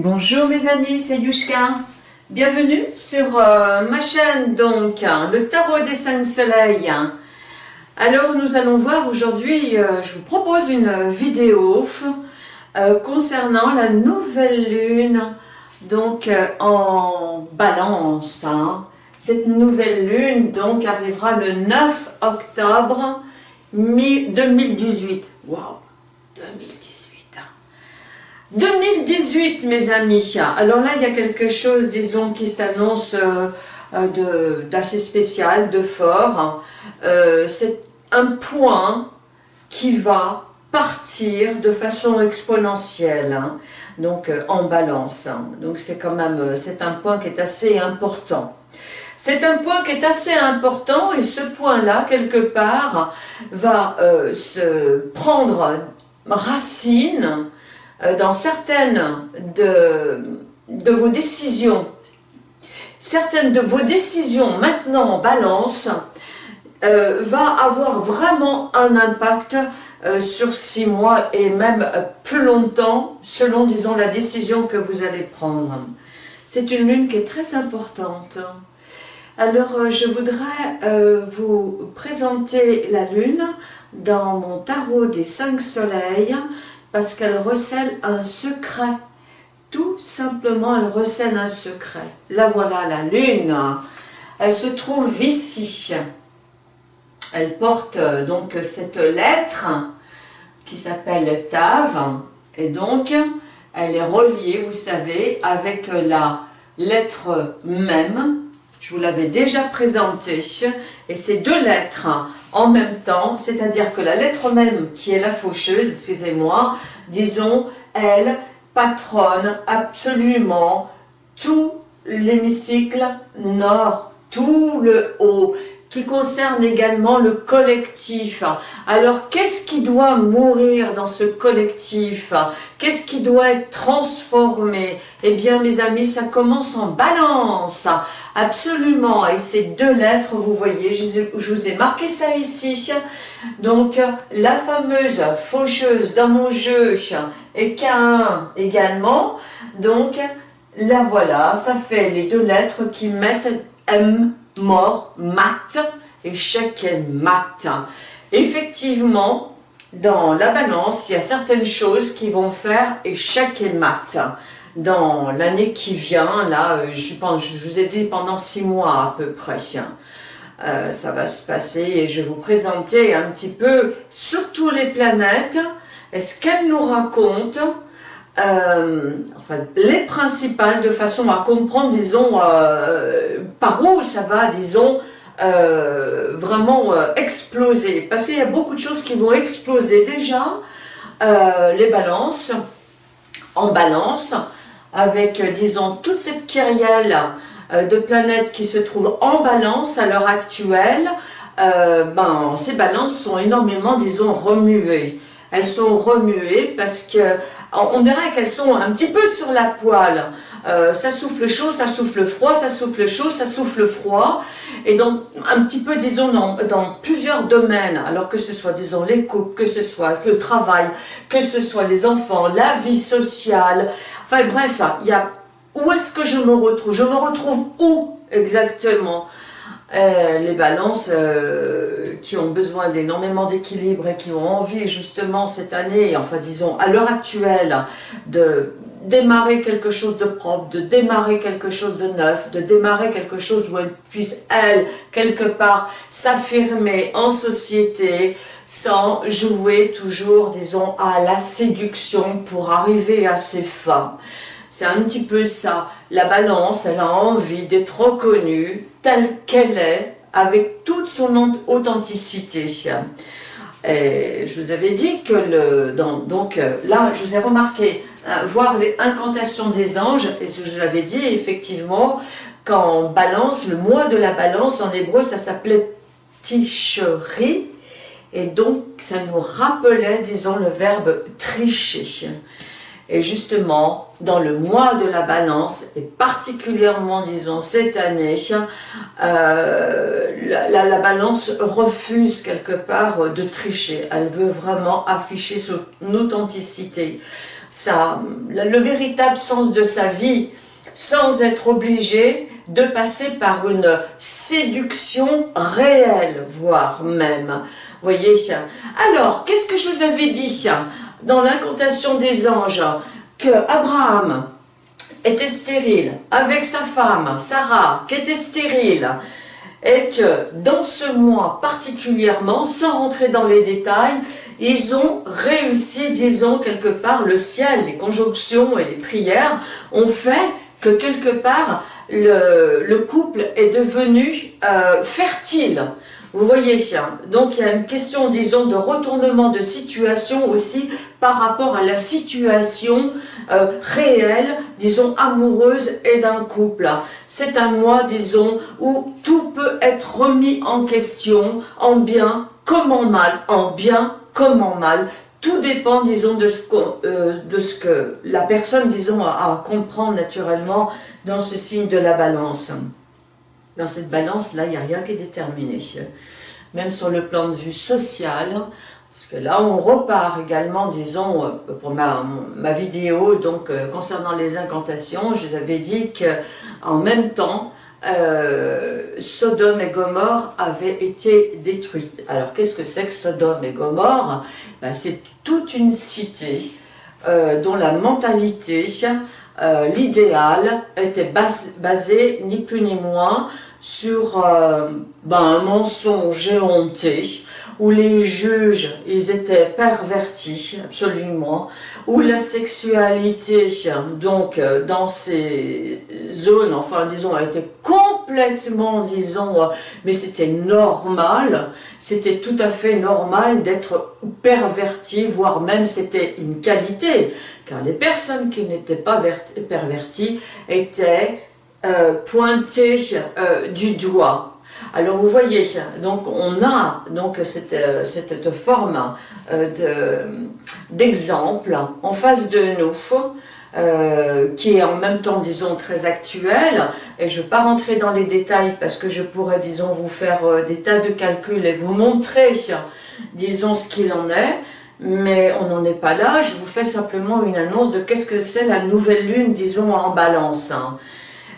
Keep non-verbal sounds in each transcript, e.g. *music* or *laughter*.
Bonjour mes amis, c'est Yushka. Bienvenue sur euh, ma chaîne donc, hein, le tarot des cinq soleils. Alors nous allons voir aujourd'hui, euh, je vous propose une vidéo euh, concernant la nouvelle lune donc en balance. Hein. Cette nouvelle lune donc arrivera le 9 octobre 2018. Waouh 2018 2018, mes amis. Alors là, il y a quelque chose, disons, qui s'annonce euh, euh, d'assez spécial, de fort. Euh, c'est un point qui va partir de façon exponentielle, hein. donc en balance. Donc c'est quand même, c'est un point qui est assez important. C'est un point qui est assez important et ce point-là, quelque part, va se prendre racine dans certaines de, de vos décisions, certaines de vos décisions maintenant en balance, euh, va avoir vraiment un impact euh, sur six mois et même plus longtemps selon, disons, la décision que vous allez prendre. C'est une lune qui est très importante. Alors, je voudrais vous présenter la lune dans mon tarot des cinq soleils parce qu'elle recèle un secret. Tout simplement, elle recèle un secret. Là, voilà la lune. Elle se trouve ici. Elle porte euh, donc cette lettre qui s'appelle Tav. Et donc, elle est reliée, vous savez, avec la lettre même je vous l'avais déjà présenté, et ces deux lettres en même temps, c'est-à-dire que la lettre même qui est la faucheuse, excusez-moi, disons, elle patronne absolument tout l'hémicycle nord, tout le haut, qui concerne également le collectif. Alors, qu'est-ce qui doit mourir dans ce collectif? Qu'est-ce qui doit être transformé? Eh bien, mes amis, ça commence en balance. Absolument. Et ces deux lettres, vous voyez, je vous ai marqué ça ici. Donc, la fameuse faucheuse dans mon jeu et K1 également. Donc, la voilà, ça fait les deux lettres qui mettent M, mort, mat, échec et mat. Effectivement, dans la balance, il y a certaines choses qui vont faire échec et mat dans l'année qui vient, là, euh, je pense, je vous ai dit pendant six mois à peu près, euh, ça va se passer et je vais vous présenter un petit peu, surtout les planètes, et ce qu'elles nous racontent, euh, enfin, les principales, de façon à comprendre, disons, par où ça va, disons, vraiment exploser. Parce qu'il y a beaucoup de choses qui vont exploser déjà, les balances, en balance, avec, euh, disons, toute cette kyrielle euh, de planètes qui se trouvent en balance à l'heure actuelle, euh, ben, ces balances sont énormément, disons, remuées. Elles sont remuées parce que on dirait qu'elles sont un petit peu sur la poêle. ça souffle chaud, ça souffle froid, ça souffle chaud, ça souffle froid. Et donc, un petit peu, disons, dans, plusieurs domaines, alors que ce soit, disons, les couples, que ce soit le travail, que ce soit les enfants, la vie sociale, Enfin bref, il y où est-ce que je me retrouve? Je me retrouve où exactement? Euh, Les balances euh, qui ont besoin d'énormément d'équilibre et qui ont envie justement cette année, enfin disons à l'heure actuelle, de démarrer quelque chose de propre, de démarrer quelque chose de neuf, de démarrer quelque chose où elles puissent, elles, quelque part, s'affirmer en société, sans jouer toujours, disons, à la séduction pour arriver à ses fins. C'est un petit peu ça. La balance, elle a envie d'être reconnue telle qu'elle est, avec toute son authenticité. Je vous avais dit que, le, donc euh, là, je vous ai remarqué, euh, voir les incantations des anges, et ce que je vous avais dit, effectivement, quand balance, le mois de la balance, en hébreu, ça s'appelait Ticherie, et donc, ça nous rappelait, disons, le verbe tricher. Et justement, dans le mois de la balance, et particulièrement, disons, cette année, euh, la, balance refuse quelque part de tricher. Elle veut vraiment afficher son authenticité. ça, le véritable sens de sa vie, sans être obligé de passer par une séduction réelle, voire même. Voyez Alors, qu'est-ce que je vous avais dit dans l'incantation des anges Que Abraham était stérile avec sa femme, Sarah, qui était stérile, et que dans ce mois particulièrement, sans rentrer dans les détails, ils ont réussi, disons, quelque part, le ciel, les conjonctions et les prières ont fait que quelque part, le, couple est devenu euh, fertile. Vous voyez, donc il y a une question, disons, de retournement de situation aussi par rapport à la situation euh, réelle, disons, amoureuse et d'un couple. C'est un mois, disons, où tout peut être remis en question, en bien comme en mal, en bien comme en mal. Tout dépend, disons, de ce, euh, de ce que la personne, disons, a à comprendre naturellement dans ce signe de la balance. Dans cette balance-là, il n'y a rien qui est déterminé. Même sur le plan de vue social, parce que là, on repart également, disons, euh, pour ma, vidéo, donc euh, concernant les incantations, je vous avais dit qu'en même temps, euh, Sodome et Gomorre avaient été détruites. Alors, qu'est-ce que c'est que Sodome et Gomorre? Ben, C'est toute une cité dont la mentalité l'idéal était basé ni plus ni moins sur ben, un mensonge éhonté, où les juges, ils étaient pervertis, absolument, où la sexualité, donc, euh, dans ces zones, enfin, disons, a été complètement, disons, mais c'était normal, c'était tout à fait normal d'être perverti, voire même c'était une qualité, car les personnes qui n'étaient pas perverties étaient euh, pointées euh, du doigt. Alors vous voyez, donc on a donc cette, euh, cette forme d'exemple en face de nous, qui est en même temps, disons, très actuel, et je ne vais pas rentrer dans les détails parce que je pourrais, disons, vous faire des tas de calculs et vous montrer, disons, ce qu'il en est, mais on n'en est pas là, je vous fais simplement une annonce de qu'est-ce que c'est la nouvelle lune, disons, en balance.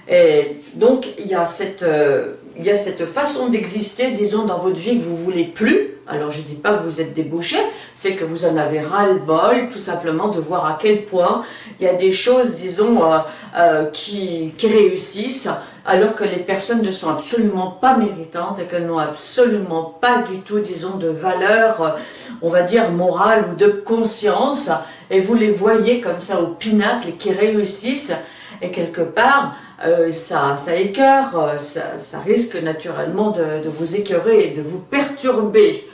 Et donc, il y a cette, euh, il y a cette façon d'exister, disons, dans votre vie que vous voulez plus. Alors, je ne dis pas que vous êtes débouché, c'est que vous en avez ras-le-bol, tout simplement, de voir à quel point il y a des choses, disons, euh, euh, qui, qui réussissent, alors que les personnes ne sont absolument pas méritantes et qu'elles n'ont absolument pas du tout, disons, de valeur, on va dire, morale ou de conscience, et vous les voyez comme ça au pinacle qui réussissent, et quelque part, euh, ça, ça écœure, ça, risque naturellement de, vous écœurer et de vous perturber,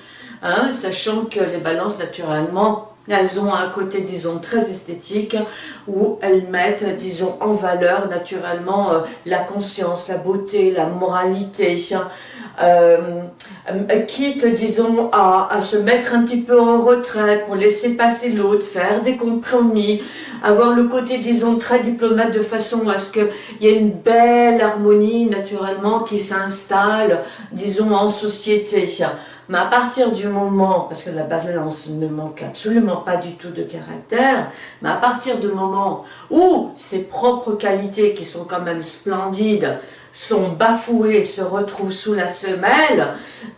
hein, sachant que les balances, naturellement, elles ont un côté, disons, très esthétique, où elles mettent, disons, en valeur, naturellement, euh, la conscience, la beauté, la moralité, euh, euh, quitte, disons, à, à, se mettre un petit peu en retrait pour laisser passer l'autre, faire des compromis, avoir le côté, disons, très diplomate de façon à ce qu'il y ait une belle harmonie, naturellement, qui s'installe, disons, en société. Mais à partir du moment, parce que la balance ne manque absolument pas du tout de caractère, mais à partir du moment où ses propres qualités, qui sont quand même splendides, sont bafouées, se retrouvent sous la semelle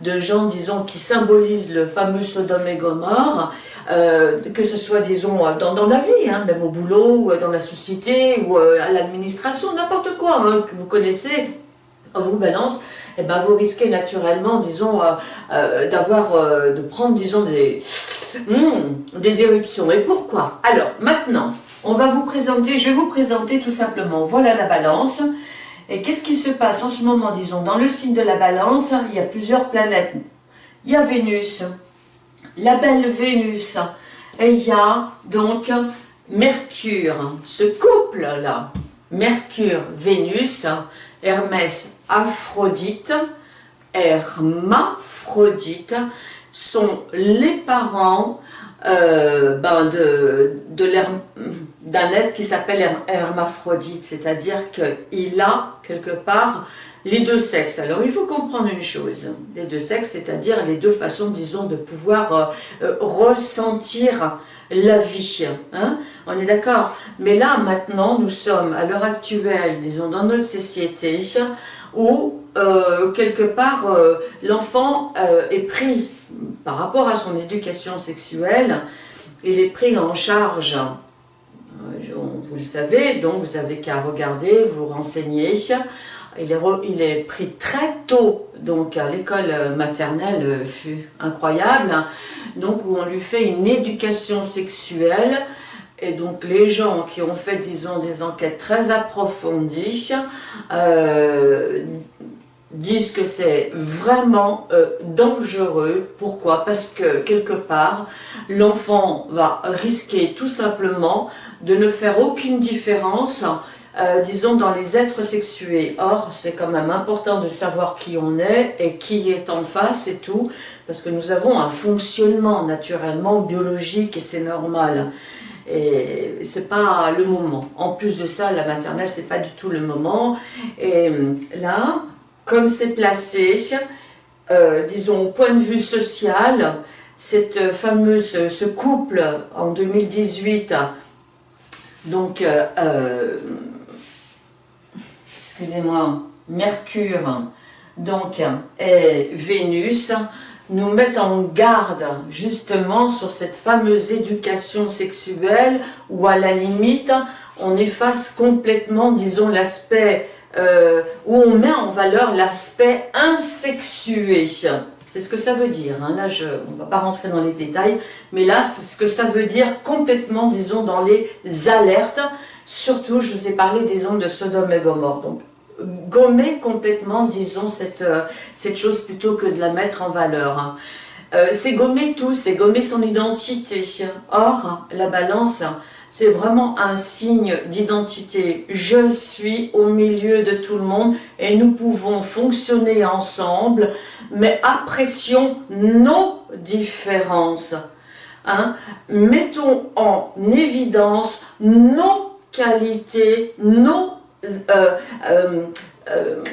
de gens, disons, qui symbolisent le fameux Sodome et Gomorre, euh, que ce soit, disons, dans, la vie, hein, même au boulot, ou dans la société, ou euh, à l'administration, n'importe quoi hein, que vous connaissez, vous balance, eh ben, vous risquez naturellement, disons, euh, d'avoir, de prendre, disons, des, hmm, des éruptions. Et pourquoi? Alors, maintenant, on va vous présenter, je vais vous présenter tout simplement, voilà la balance. Et qu'est-ce qui se passe en ce moment, disons, dans le signe de la balance, il y a plusieurs planètes. Il y a Vénus, la belle Vénus, et il y a donc Mercure, ce couple-là, Mercure-Vénus, Hermès Aphrodite, Hermaphrodite, sont les parents euh, ben de, d'un être qui s'appelle Hermaphrodite, c'est-à-dire qu'il a quelque part les deux sexes. Alors il faut comprendre une chose, les deux sexes, c'est-à-dire les deux façons, disons, de pouvoir euh, euh, ressentir la vie. Hein On est d'accord? Mais là, maintenant, nous sommes à l'heure actuelle, disons, dans notre société, où euh, quelque part, l'enfant est pris, par rapport à son éducation sexuelle, il est pris en charge vous le savez, donc vous avez qu'à regarder, vous renseigner, il est, pris très tôt, donc à l'école maternelle euh, fut incroyable, donc où on lui fait une éducation sexuelle, et donc les gens qui ont fait, disons, des enquêtes très approfondies, euh, disent que c'est vraiment euh, dangereux. Pourquoi? Parce que quelque part, l'enfant va risquer tout simplement de ne faire aucune différence euh, disons, dans les êtres sexués. Or, c'est quand même important de savoir qui on est et qui est en face et tout, parce que nous avons un fonctionnement naturellement biologique et c'est normal. Et c'est pas le moment. En plus de ça, la maternelle, c'est pas du tout le moment. Et là, comme c'est placé, euh, disons, au point de vue social, cette fameuse, ce couple en 2018, donc, euh, excusez-moi, Mercure donc, et Vénus nous mettent en garde justement sur cette fameuse éducation sexuelle où à la limite on efface complètement, disons, l'aspect euh, où on met en valeur l'aspect insexué. C'est ce que ça veut dire. Hein. Là, je, on ne va pas rentrer dans les détails, mais là, c'est ce que ça veut dire complètement, disons, dans les alertes. Surtout, je vous ai parlé, disons, de Sodome et Gomorre. Donc, gommer complètement, disons, cette, euh, cette chose plutôt que de la mettre en valeur. Hein. Euh, c'est gommer tout, c'est gommer son identité. Or, la balance, c'est vraiment un signe d'identité. Je suis au milieu de tout le monde et nous pouvons fonctionner ensemble, mais apprécions nos différences. Hein. Mettons en évidence nos qualités, nos euh, euh, euh,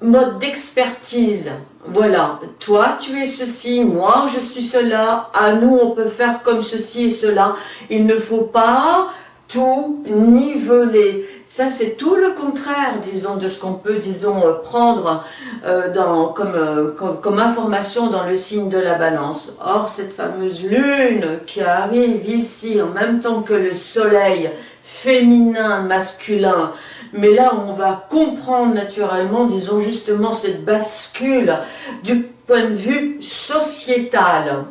mode d'expertise. Voilà, toi tu es ceci, moi je suis cela, à nous on peut faire comme ceci et cela. Il ne faut pas tout niveler. Ça c'est tout le contraire, disons, de ce qu'on peut, disons, prendre dans, comme, comme, comme, information dans le signe de la balance. Or, cette fameuse lune qui arrive ici en même temps que le soleil féminin, masculin, mais là, on va comprendre naturellement, disons justement, cette bascule du point de vue sociétal.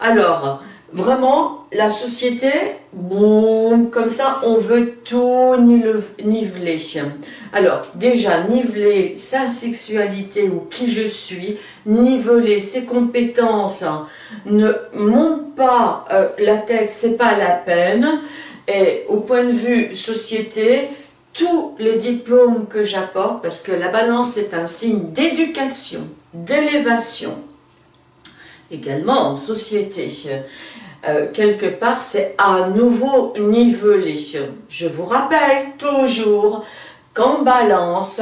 Alors, vraiment, la société, bon, comme ça, on veut tout niveler. Alors, déjà, niveler sa sexualité ou qui je suis, niveler ses compétences, ne monte pas euh, la tête, c'est pas la peine. Et au point de vue société, tous les diplômes que j'apporte, parce que la balance est un signe d'éducation, d'élévation, également en société. Euh, quelque part, c'est à nouveau nivelé. Je vous rappelle toujours qu'en balance,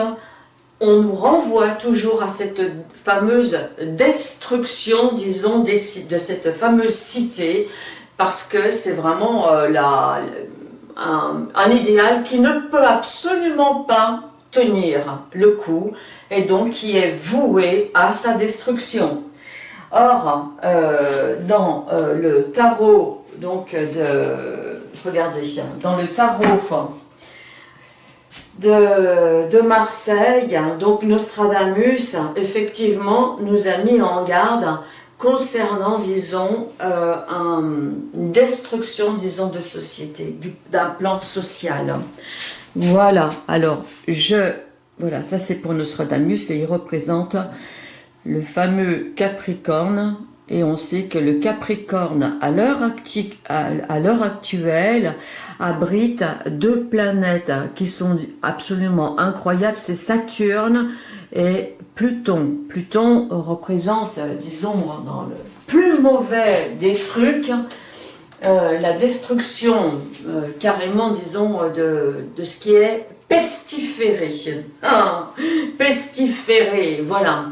on nous renvoie toujours à cette fameuse destruction, disons, de cette fameuse cité, parce que c'est vraiment euh, la, un, idéal qui ne peut absolument pas tenir le coup et donc qui est voué à sa destruction. Or, euh, dans euh, le tarot, donc de, regardez, dans le tarot de, de Marseille, donc Nostradamus, effectivement, nous a mis en garde concernant, disons, euh, une destruction, disons, de société, d'un plan social. Voilà, alors, je... Voilà, ça c'est pour Nostradamus et il représente le fameux Capricorne. Et on sait que le Capricorne, à l'heure actuelle, abrite deux planètes qui sont absolument incroyables. C'est Saturne et Pluton. Pluton représente, disons, dans le plus mauvais des trucs, euh, la destruction euh, carrément, disons, de, ce qui est pestiféré. *laughs* Ah, pestiféré, voilà.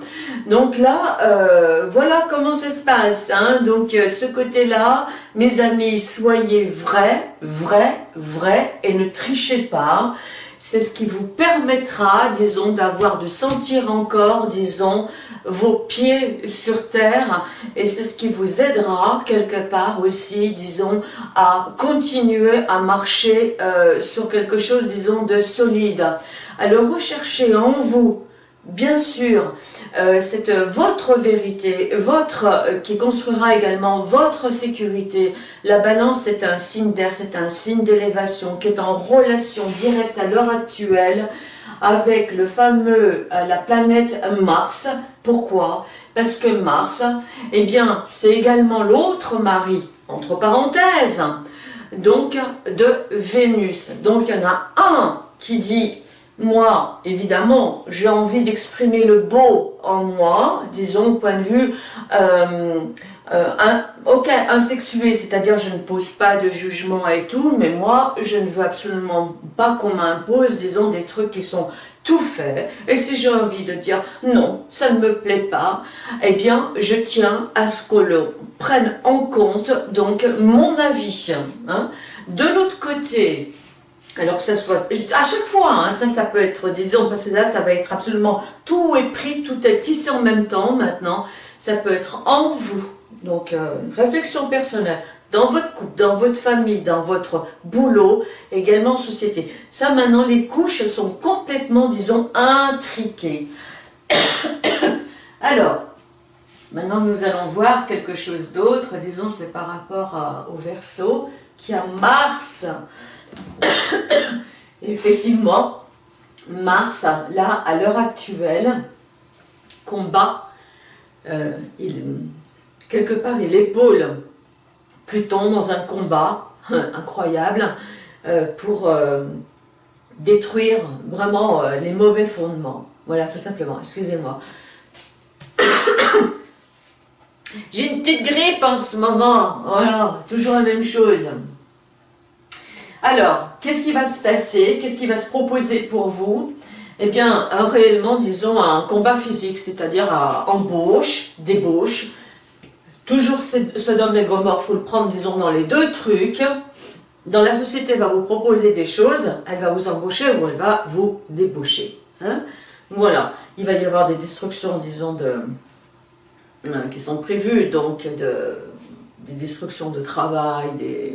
Donc là, euh, voilà comment ça se passe. Hein. Donc euh, de ce côté-là, mes amis, soyez vrais, vrais, vrais et ne trichez pas. C'est ce qui vous permettra, disons, d'avoir, de sentir encore, disons, vos pieds sur terre et c'est ce qui vous aidera quelque part aussi, disons, à continuer à marcher euh, sur quelque chose, disons, de solide. Alors recherchez en vous, bien sûr, euh, c'est votre vérité, votre euh, qui construira également votre sécurité. La balance est un signe d'air, c'est un signe d'élévation qui est en relation directe à l'heure actuelle avec le fameux, euh, la planète Mars. Pourquoi? Parce que Mars, eh bien, c'est également l'autre mari, entre parenthèses, donc de Vénus. Donc il y en a un qui dit moi, évidemment, j'ai envie d'exprimer le beau en moi, disons, point de vue euh, euh, un, insexué, c'est-à-dire je ne pose pas de jugement et tout, mais moi, je ne veux absolument pas qu'on m'impose, disons, des trucs qui sont tout faits, et si j'ai envie de dire non, ça ne me plaît pas, eh bien, je tiens à ce que l'on prenne en compte, donc, mon avis. Hein. De l'autre côté, alors que ça soit, à chaque fois, hein, ça, ça peut être, disons, parce que là, ça va être absolument, tout est pris, tout est tissé en même temps maintenant, ça peut être en vous, donc euh, une réflexion personnelle, dans votre couple, dans votre famille, dans votre boulot, également en société. Ça, maintenant, les couches sont complètement, disons, intriquées. *coughs* Alors, maintenant, nous allons voir quelque chose d'autre, disons, c'est par rapport au verso, qui a Mars, *coughs* Effectivement, Mars, là, à l'heure actuelle, combat, euh, il, quelque part, il épaule Pluton dans un combat *laughs* incroyable euh, pour euh, détruire vraiment les mauvais fondements. Voilà, tout simplement, excusez-moi. *coughs* J'ai une petite grippe en ce moment, voilà, toujours la même chose. Alors, qu'est-ce qui va se passer? Qu'est-ce qui va se proposer pour vous? Eh bien, réellement, disons, un combat physique, c'est-à-dire à embauche, débauche. Toujours Sodome et Gomorre, il faut le prendre, disons, dans les deux trucs. Dans la société, elle va vous proposer des choses, elle va vous embaucher ou elle va vous débaucher. Hein? voilà, il va y avoir des destructions, disons, de, euh, qui sont prévues, donc de, des destructions de travail, des,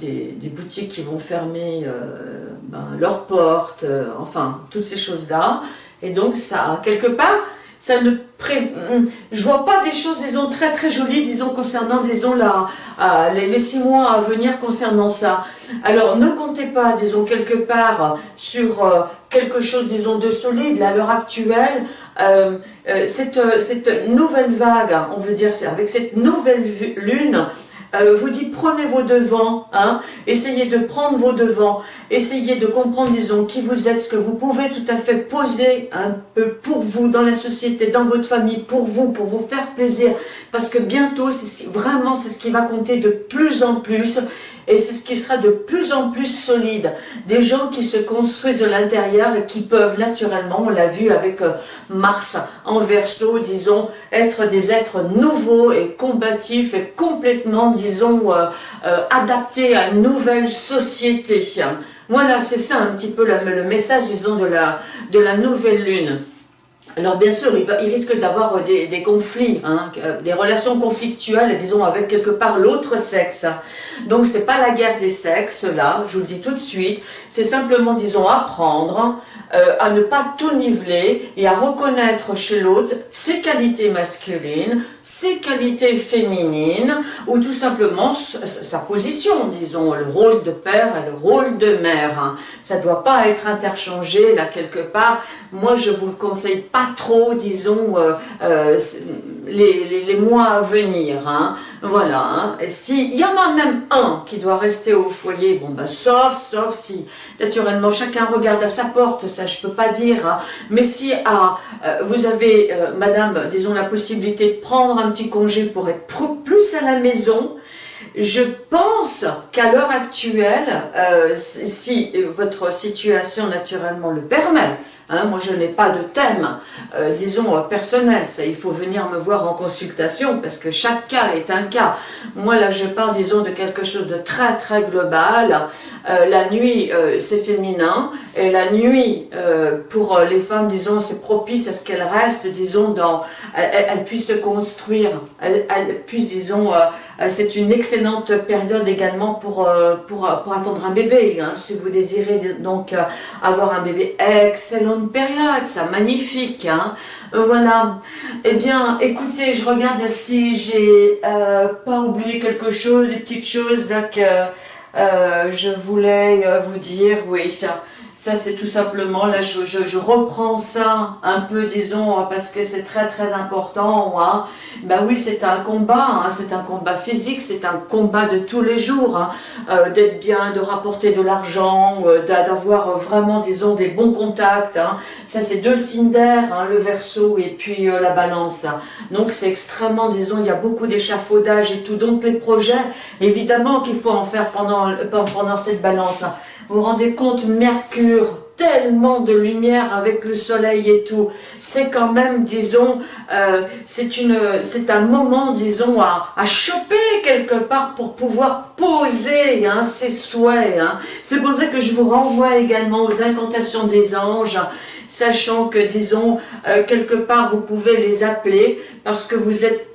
des, boutiques qui vont fermer euh, ben, leurs portes, euh, enfin, toutes ces choses-là. Et donc, ça, quelque part, ça ne pré... je vois pas des choses, disons, très très jolies, disons, concernant, disons, la, euh, les, six mois à venir concernant ça. Alors, ne comptez pas, disons, quelque part, sur quelque chose, disons, de solide, à l'heure actuelle, cette, cette nouvelle vague, on veut dire, avec cette nouvelle lune, euh, vous dit prenez vos devants, hein, essayez de prendre vos devants, essayez de comprendre, disons, qui vous êtes, ce que vous pouvez tout à fait poser un peu pour vous, dans la société, dans votre famille, pour vous, pour vous faire plaisir, parce que bientôt, vraiment, c'est ce qui va compter de plus en plus, et c'est ce qui sera de plus en plus solide. Des gens qui se construisent de l'intérieur et qui peuvent naturellement, on l'a vu avec euh, Mars en verso, disons, être des êtres nouveaux et combatifs et complètement, disons, euh, euh, adaptés à une nouvelle société. Voilà, c'est ça un petit peu le, message, disons, de la, de la nouvelle lune. Alors bien sûr, il, risque d'avoir des, conflits, hein, des relations conflictuelles, disons, avec quelque part l'autre sexe. Donc c'est pas la guerre des sexes, là, je vous le dis tout de suite, c'est simplement, disons, apprendre euh, à ne pas tout niveler et à reconnaître chez l'autre ses qualités masculines, ses qualités féminines, ou tout simplement sa position, disons, le rôle de père et le rôle de mère. Hein. Ça ne doit pas être interchangé, là, quelque part. Moi, je vous le conseille pas trop, disons, euh, euh, les, mois à venir. Hein. Voilà. Hein. S'il y en a même un qui doit rester au foyer, bon, ben, sauf, sauf si, naturellement, chacun regarde à sa porte, ça je peux pas dire, hein. mais si ah, vous avez, euh, madame, disons, la possibilité de prendre un petit congé pour être plus à la maison, je pense qu'à l'heure actuelle, euh, si votre situation naturellement le permet, Hein, moi, je n'ai pas de thème, euh, disons, euh, personnel. Ça, il faut venir me voir en consultation parce que chaque cas est un cas. Moi, là, je parle, disons, de quelque chose de très, très global. La nuit, c'est féminin. Et la nuit, pour les femmes, disons, c'est propice à ce qu'elles restent, disons, dans... Elles, puissent se construire. Elles, puissent, disons... c'est une excellente période également pour, pour attendre un bébé. Hein, si vous désirez donc avoir un bébé, excellent période, ça magnifique, hein euh, voilà. Eh bien, écoutez, je regarde si j'ai euh, pas oublié quelque chose, des petites choses que euh, je voulais vous dire. Oui, ça, ça, c'est tout simplement, là, je, je, reprends ça un peu, disons, parce que c'est très, très important. Hein. Ben oui, c'est un combat, hein. c'est un combat physique, c'est un combat de tous les jours, hein. euh, d'être bien, de rapporter de l'argent, euh, d'avoir vraiment, disons, des bons contacts. Ça, c'est deux signes d'air, le verso et puis euh, la balance. Donc, c'est extrêmement, disons, il y a beaucoup d'échafaudage et tout. Donc, les projets, évidemment qu'il faut en faire pendant, pendant cette balance. Vous vous rendez compte, Mercure, tellement de lumière avec le soleil et tout. C'est quand même, disons, euh, c'est un moment, disons, à, choper quelque part pour pouvoir poser hein, ses souhaits. Hein. C'est pour ça que je vous renvoie également aux incantations des anges, sachant que, disons, euh, quelque part, vous pouvez les appeler parce que vous êtes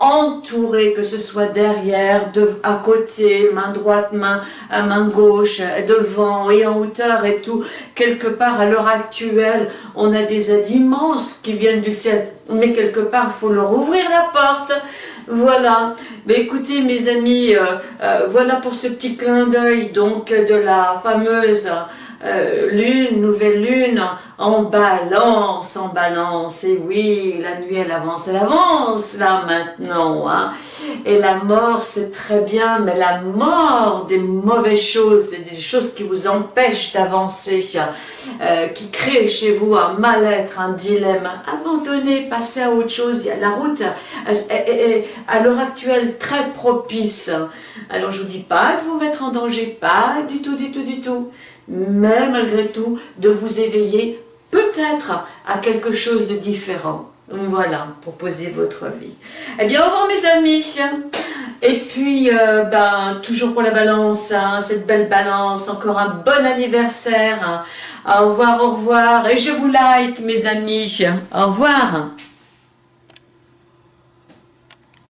entouré, que ce soit derrière, de, à côté, main droite, main gauche, devant et en hauteur et tout. Quelque part, à l'heure actuelle, on a des aides immenses qui viennent du ciel, mais quelque part, il faut leur ouvrir la porte. Voilà. Mais écoutez, mes amis, euh, euh, voilà pour ce petit clin d'œil donc de la fameuse euh, lune, nouvelle lune, en balance, en balance, et oui, la nuit elle avance, elle avance là maintenant, hein. et la mort c'est très bien, mais la mort des mauvaises choses, des choses qui vous empêchent d'avancer, euh, qui créent chez vous un mal-être, un dilemme, abandonnez, passez à autre chose, la route est à l'heure actuelle très propice, alors je vous dis pas de vous mettre en danger, pas du tout, du tout, du tout, mais malgré tout, de vous éveiller peut-être à quelque chose de différent. Voilà, pour poser votre vie. Eh bien, au revoir mes amis. Et puis, euh, ben, toujours pour la balance, hein, cette belle balance, encore un bon anniversaire. Hein. Au revoir, au revoir. Et je vous like, mes amis. Au revoir.